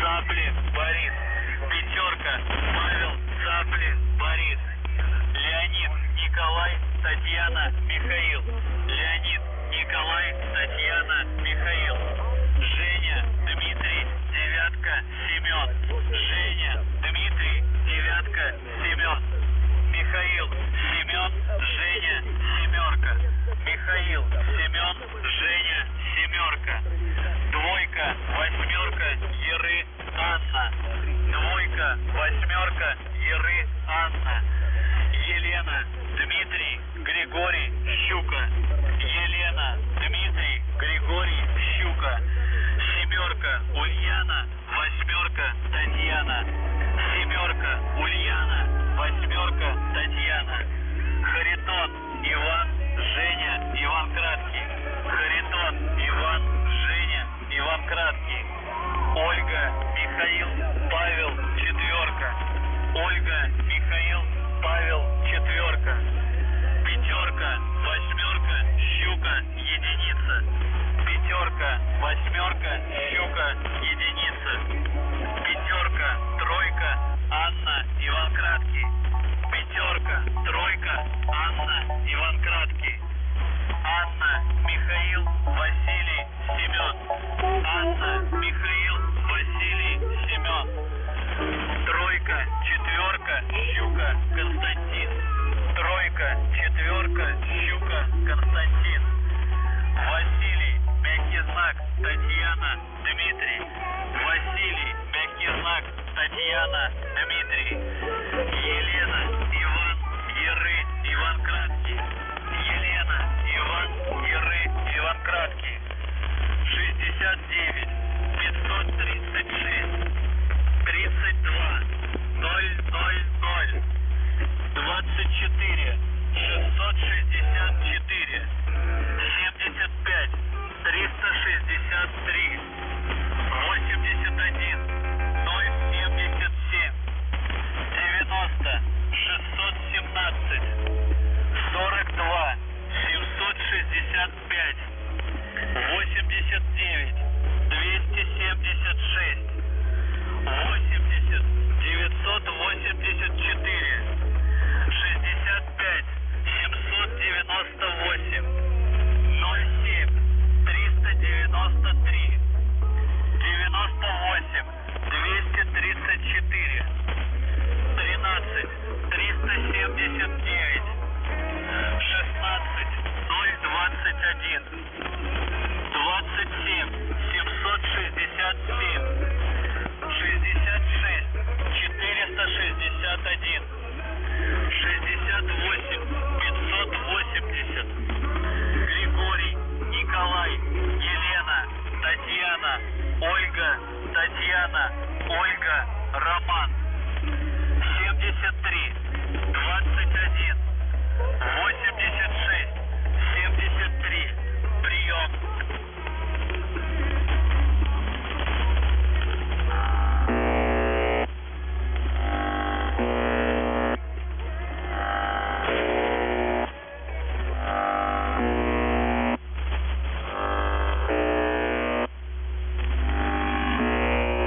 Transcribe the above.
Цаплин Борис. Пятерка Павел Цаплин Борис. Леонид Николай Татьяна Михаил. Леонид Николай Татьяна Михаил. Женя Дмитрий Девятка Семен. Женя Дмитрий Девятка Семен. Михаил Семен Женя Семерка. Михаил Семен Женя Семерка. Двойка восьмерка Еры Анна. Двойка восьмерка Еры Анна. Елена Дмитрий Григорий Щука. Ольга Михаил Павел Четверка. Пятерка, восьмерка, щука, единица. Пятерка, восьмерка, щука, единица. Татьяна, Дмитрий. Василий, мягкий знак, Татьяна, Дмитрий. 798, 07, 393, 98, 234, 13, 379, 16, 021, 27, 767, 66, 461, 68, 580, Григорий, Николай, Елена, Татьяна, Ольга, Татьяна, Ольга, Роман. 73, 21, 86,